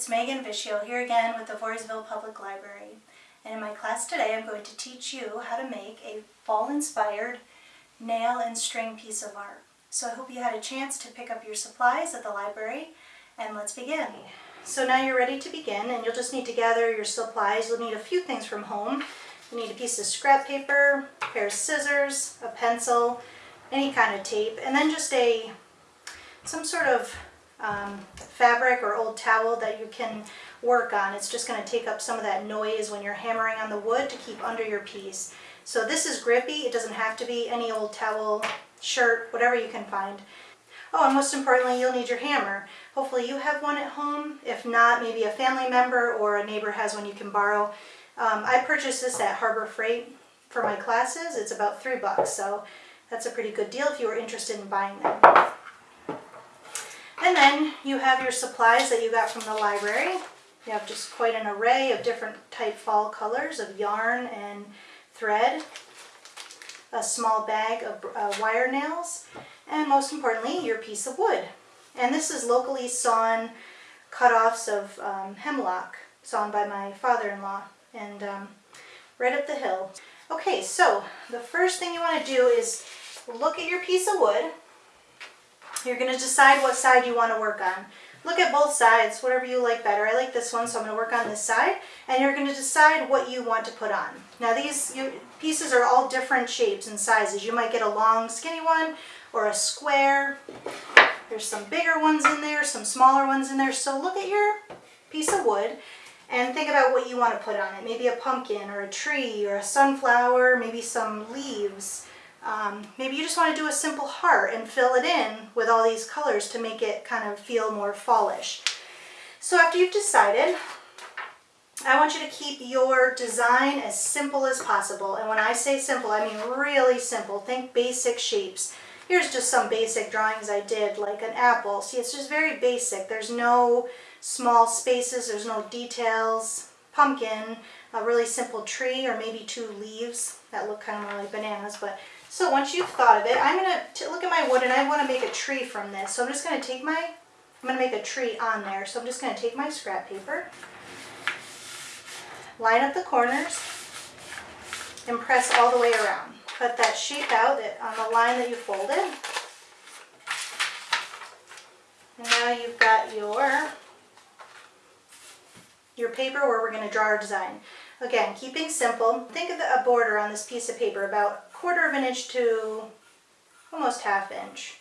it's Megan Vischio here again with the Voorheesville Public Library. And in my class today I'm going to teach you how to make a fall-inspired nail and string piece of art. So I hope you had a chance to pick up your supplies at the library and let's begin. So now you're ready to begin and you'll just need to gather your supplies. You'll need a few things from home. You need a piece of scrap paper, a pair of scissors, a pencil, any kind of tape, and then just a some sort of um, fabric or old towel that you can work on. It's just going to take up some of that noise when you're hammering on the wood to keep under your piece. So this is grippy. It doesn't have to be any old towel, shirt, whatever you can find. Oh, and most importantly, you'll need your hammer. Hopefully you have one at home. If not, maybe a family member or a neighbor has one you can borrow. Um, I purchased this at Harbor Freight for my classes. It's about three bucks, so that's a pretty good deal if you were interested in buying them. And then you have your supplies that you got from the library. You have just quite an array of different type fall colors of yarn and thread, a small bag of uh, wire nails, and most importantly, your piece of wood. And this is locally sawn cut-offs of um, hemlock, sawn by my father-in-law, and um, right up the hill. Okay, so the first thing you want to do is look at your piece of wood you're going to decide what side you want to work on. Look at both sides, whatever you like better. I like this one, so I'm going to work on this side. And you're going to decide what you want to put on. Now these pieces are all different shapes and sizes. You might get a long, skinny one or a square. There's some bigger ones in there, some smaller ones in there. So look at your piece of wood and think about what you want to put on it. Maybe a pumpkin or a tree or a sunflower, maybe some leaves. Um, maybe you just want to do a simple heart and fill it in with all these colors to make it kind of feel more fallish. So after you've decided, I want you to keep your design as simple as possible. And when I say simple, I mean really simple. Think basic shapes. Here's just some basic drawings I did, like an apple. See, it's just very basic. There's no small spaces, there's no details. Pumpkin, a really simple tree, or maybe two leaves that look kind of more like bananas, but so once you've thought of it, I'm going to look at my wood and I want to make a tree from this. So I'm just going to take my, I'm going to make a tree on there. So I'm just going to take my scrap paper, line up the corners, and press all the way around. Cut that shape out that, on the line that you folded. And now you've got your, your paper where we're going to draw our design. Again, keeping simple. Think of a border on this piece of paper about quarter of an inch to almost half inch.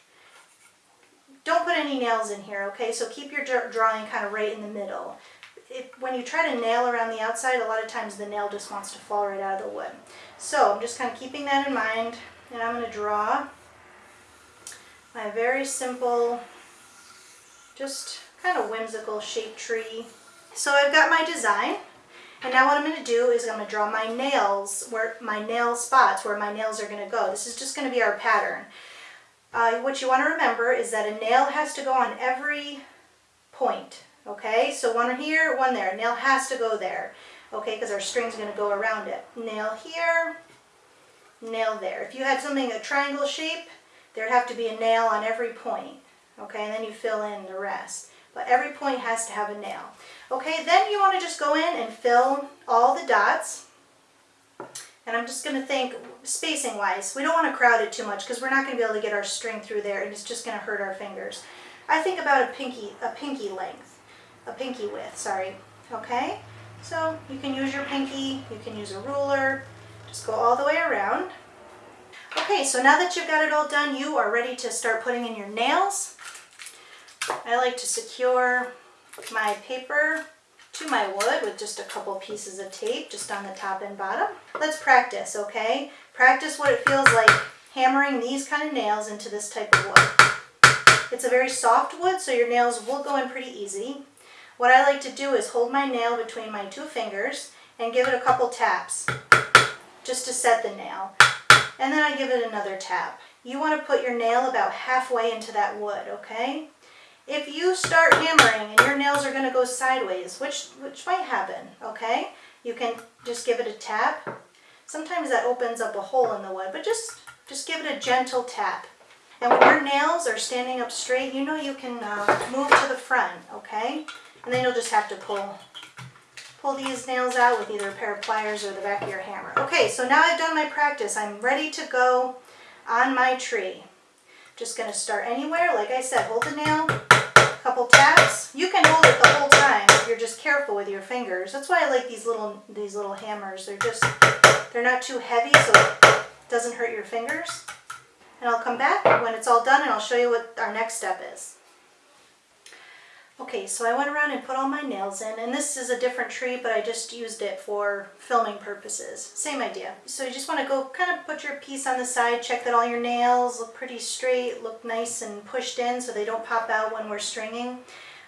Don't put any nails in here, okay? So keep your drawing kind of right in the middle. It, when you try to nail around the outside, a lot of times the nail just wants to fall right out of the wood. So I'm just kind of keeping that in mind, and I'm going to draw my very simple, just kind of whimsical shaped tree. So I've got my design. And now what I'm going to do is I'm going to draw my nails, where my nail spots, where my nails are going to go. This is just going to be our pattern. Uh, what you want to remember is that a nail has to go on every point, okay? So one here, one there. Nail has to go there, okay, because our string's going to go around it. Nail here, nail there. If you had something a triangle shape, there'd have to be a nail on every point, okay, and then you fill in the rest. But every point has to have a nail. Okay, then you want to just go in and fill all the dots. And I'm just going to think spacing wise, we don't want to crowd it too much because we're not going to be able to get our string through there and it's just going to hurt our fingers. I think about a pinky, a pinky length, a pinky width, sorry. Okay, so you can use your pinky, you can use a ruler, just go all the way around. Okay, so now that you've got it all done, you are ready to start putting in your nails. I like to secure my paper to my wood with just a couple pieces of tape just on the top and bottom. Let's practice, okay? Practice what it feels like hammering these kind of nails into this type of wood. It's a very soft wood, so your nails will go in pretty easy. What I like to do is hold my nail between my two fingers and give it a couple taps just to set the nail. And then I give it another tap. You want to put your nail about halfway into that wood, okay? If you start hammering and your nails are going to go sideways, which, which might happen, okay? You can just give it a tap. Sometimes that opens up a hole in the wood, but just, just give it a gentle tap. And when your nails are standing up straight, you know you can uh, move to the front, okay? And then you'll just have to pull, pull these nails out with either a pair of pliers or the back of your hammer. Okay, so now I've done my practice. I'm ready to go on my tree. Just gonna start anywhere. Like I said, hold the nail, couple taps. You can hold it the whole time if you're just careful with your fingers. That's why I like these little these little hammers. They're just they're not too heavy so it doesn't hurt your fingers. And I'll come back when it's all done and I'll show you what our next step is. Okay, so I went around and put all my nails in, and this is a different tree, but I just used it for filming purposes. Same idea. So you just want to go kind of put your piece on the side, check that all your nails look pretty straight, look nice and pushed in so they don't pop out when we're stringing.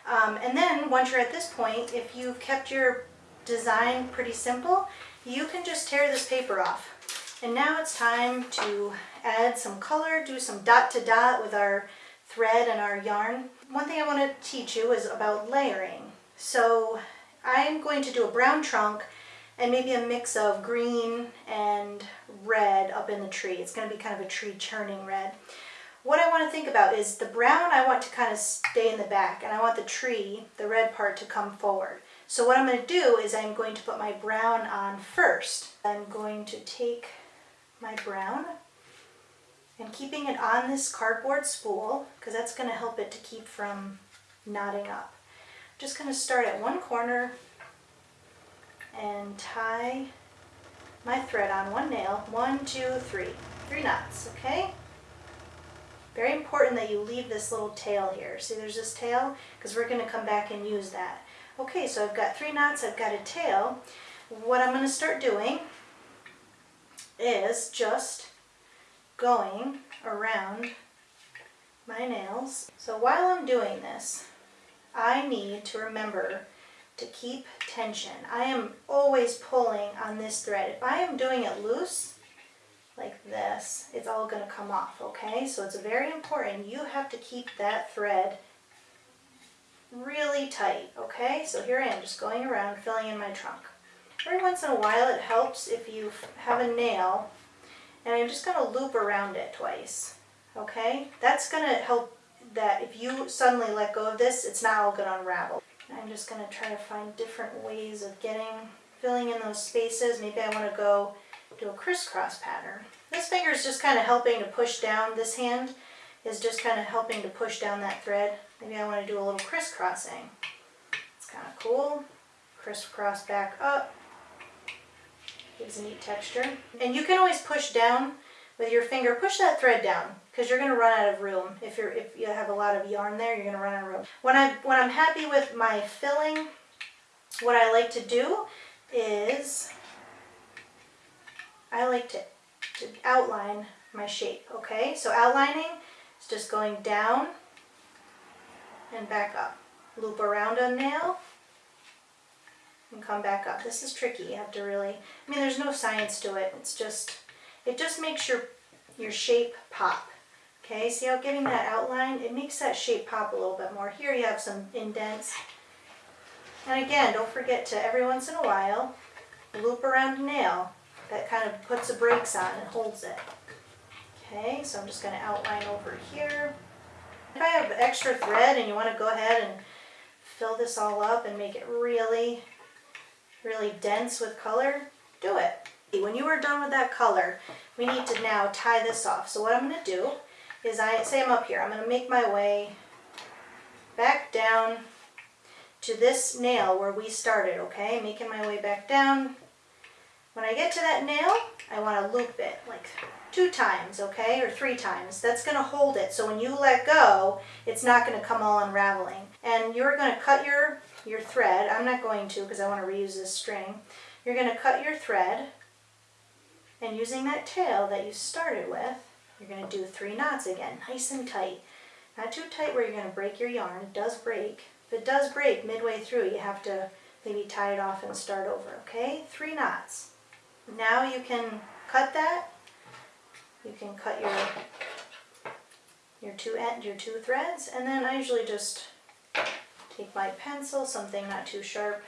Um, and then once you're at this point, if you've kept your design pretty simple, you can just tear this paper off. And now it's time to add some color, do some dot to dot with our thread and our yarn. One thing I want to teach you is about layering. So I'm going to do a brown trunk and maybe a mix of green and red up in the tree. It's going to be kind of a tree churning red. What I want to think about is the brown I want to kind of stay in the back and I want the tree, the red part, to come forward. So what I'm going to do is I'm going to put my brown on first. I'm going to take my brown and keeping it on this cardboard spool because that's going to help it to keep from knotting up. I'm just going to start at one corner and tie my thread on one nail. One, two, three. Three knots, okay? Very important that you leave this little tail here. See there's this tail? Because we're going to come back and use that. Okay, so I've got three knots, I've got a tail. What I'm going to start doing is just going around my nails. So while I'm doing this, I need to remember to keep tension. I am always pulling on this thread. If I am doing it loose, like this, it's all going to come off, okay? So it's very important. You have to keep that thread really tight, okay? So here I am just going around filling in my trunk. Every once in a while it helps if you have a nail and I'm just going to loop around it twice. Okay, that's going to help that if you suddenly let go of this, it's not all going to unravel. I'm just going to try to find different ways of getting, filling in those spaces. Maybe I want to go do a crisscross pattern. This finger is just kind of helping to push down, this hand is just kind of helping to push down that thread. Maybe I want to do a little crisscrossing. It's kind of cool. Crisscross back up. Gives a neat texture. And you can always push down with your finger. Push that thread down because you're going to run out of room. If you're if you have a lot of yarn there, you're going to run out of room. When I when I'm happy with my filling, what I like to do is I like to, to outline my shape. Okay, so outlining is just going down and back up. Loop around a nail and come back up. This is tricky. You have to really, I mean, there's no science to it. It's just, it just makes your, your shape pop. Okay, see how giving that outline, it makes that shape pop a little bit more. Here you have some indents. And again, don't forget to every once in a while, loop around a nail. That kind of puts the brakes on and holds it. Okay, so I'm just going to outline over here. If I have extra thread and you want to go ahead and fill this all up and make it really really dense with color, do it. When you are done with that color, we need to now tie this off. So what I'm going to do is I say I'm up here. I'm going to make my way back down to this nail where we started, okay? Making my way back down. When I get to that nail, I want to loop it like two times, okay? Or three times. That's going to hold it. So when you let go, it's not going to come all unraveling. And you're going to cut your your thread. I'm not going to because I want to reuse this string. You're going to cut your thread and using that tail that you started with, you're going to do three knots again, nice and tight. Not too tight where you're going to break your yarn. It does break. If it does break midway through, you have to maybe tie it off and start over, okay? Three knots. Now you can cut that. You can cut your your two end, your two threads, and then I usually just take my pencil, something not too sharp,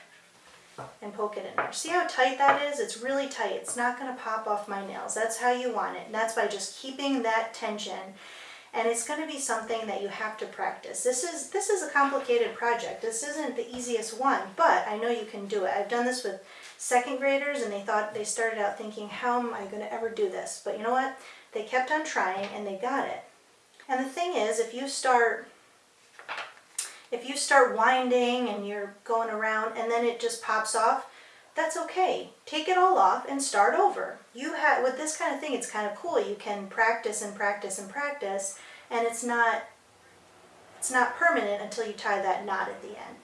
and poke it in there. See how tight that is? It's really tight. It's not going to pop off my nails. That's how you want it. And that's by just keeping that tension. and it's going to be something that you have to practice. This is this is a complicated project. This isn't the easiest one, but I know you can do it. I've done this with second graders and they thought they started out thinking, how am I going to ever do this? But you know what? They kept on trying and they got it. And the thing is, if you start if you start winding and you're going around and then it just pops off, that's okay. Take it all off and start over. You have with this kind of thing, it's kind of cool. You can practice and practice and practice, and it's not it's not permanent until you tie that knot at the end.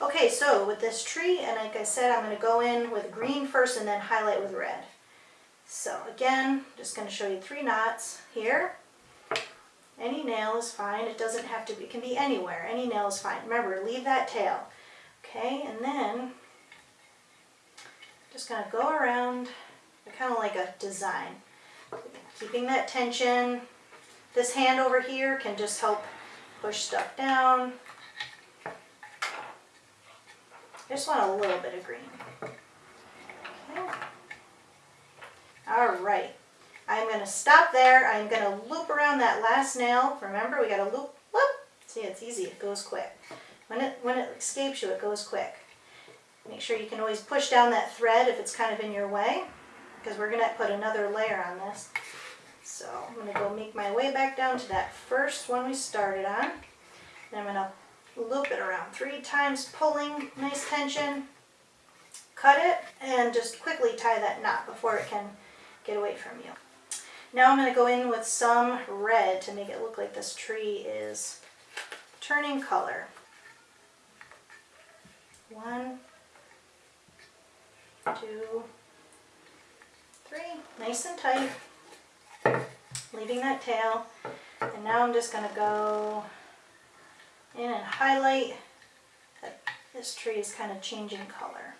Okay, so with this tree, and like I said, I'm going to go in with green first and then highlight with red. So again, just going to show you three knots here. Any nail is fine. It doesn't have to be, it can be anywhere. Any nail is fine. Remember, leave that tail. Okay, and then just going to go around, kind of like a design. Keeping that tension. This hand over here can just help push stuff down. I just want a little bit of green. Okay. All right. I'm going to stop there. I'm going to loop around that last nail. Remember, we got to loop, whoop. See, it's easy. It goes quick. When it, when it escapes you, it goes quick. Make sure you can always push down that thread if it's kind of in your way because we're going to put another layer on this. So I'm going to go make my way back down to that first one we started on. And I'm going to loop it around three times, pulling, nice tension, cut it, and just quickly tie that knot before it can get away from you. Now I'm going to go in with some red to make it look like this tree is turning color. One, two, three, nice and tight, leaving that tail. And now I'm just going to go in and highlight that this tree is kind of changing color.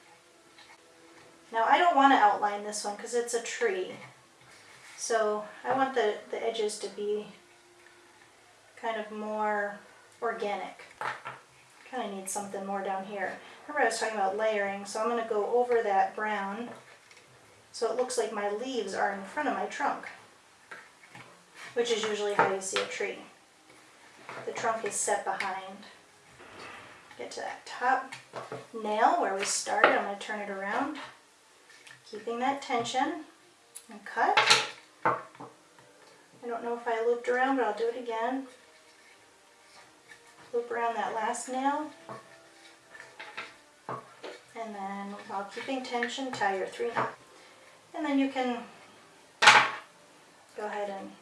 Now I don't want to outline this one because it's a tree. So I want the, the edges to be kind of more organic. Kind of need something more down here. Remember I was talking about layering, so I'm going to go over that brown so it looks like my leaves are in front of my trunk, which is usually how you see a tree. The trunk is set behind. Get to that top nail where we started. I'm going to turn it around, keeping that tension, and cut. I don't know if I looped around, but I'll do it again. Loop around that last nail. And then while keeping tension, tie your three knots. And then you can go ahead and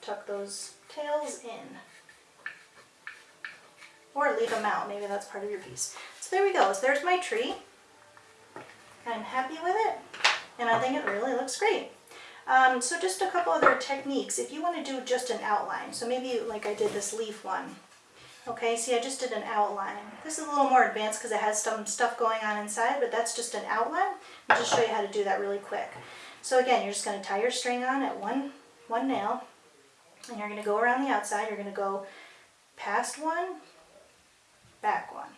tuck those tails in. Or leave them out, maybe that's part of your piece. So there we go, so there's my tree. I'm happy with it, and I think it really looks great. Um, so just a couple other techniques. If you want to do just an outline, so maybe like I did this leaf one. Okay, see I just did an outline. This is a little more advanced because it has some stuff going on inside, but that's just an outline. I'll just show you how to do that really quick. So again, you're just going to tie your string on at one, one nail, and you're going to go around the outside. You're going to go past one, back one.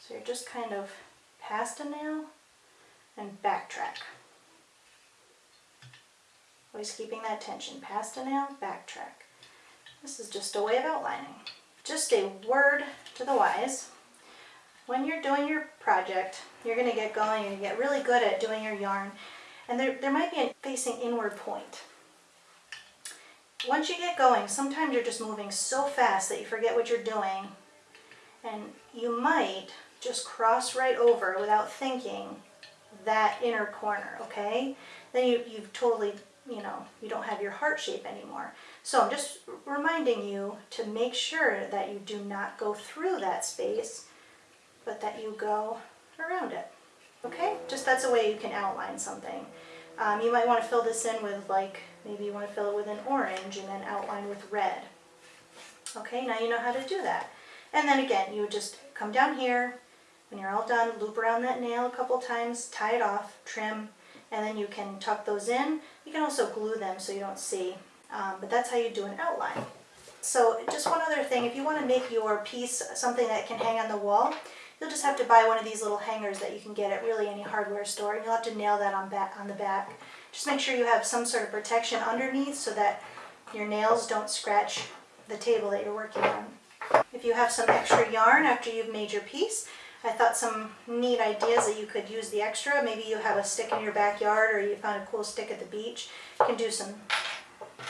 So you're just kind of past a nail and backtrack. Always keeping that tension. Past a nail, backtrack. This is just a way of outlining. Just a word to the wise. When you're doing your project, you're going to get going and get really good at doing your yarn. And there, there might be a facing inward point. Once you get going, sometimes you're just moving so fast that you forget what you're doing. And you might just cross right over without thinking that inner corner, okay? Then you, you've totally you know, you don't have your heart shape anymore. So I'm just reminding you to make sure that you do not go through that space, but that you go around it. Okay? Just that's a way you can outline something. Um, you might want to fill this in with like, maybe you want to fill it with an orange and then outline with red. Okay, now you know how to do that. And then again, you just come down here, when you're all done, loop around that nail a couple times, tie it off, trim, and then you can tuck those in. You can also glue them so you don't see, um, but that's how you do an outline. So just one other thing, if you want to make your piece something that can hang on the wall, you'll just have to buy one of these little hangers that you can get at really any hardware store, and you'll have to nail that on, back, on the back. Just make sure you have some sort of protection underneath so that your nails don't scratch the table that you're working on. If you have some extra yarn after you've made your piece, I thought some neat ideas that you could use the extra. Maybe you have a stick in your backyard or you found a cool stick at the beach. You can do some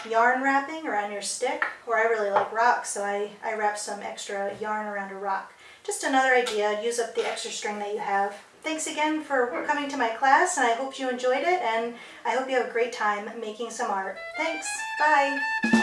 yarn wrapping around your stick. Or I really like rocks, so I, I wrap some extra yarn around a rock. Just another idea, use up the extra string that you have. Thanks again for coming to my class and I hope you enjoyed it and I hope you have a great time making some art. Thanks, bye!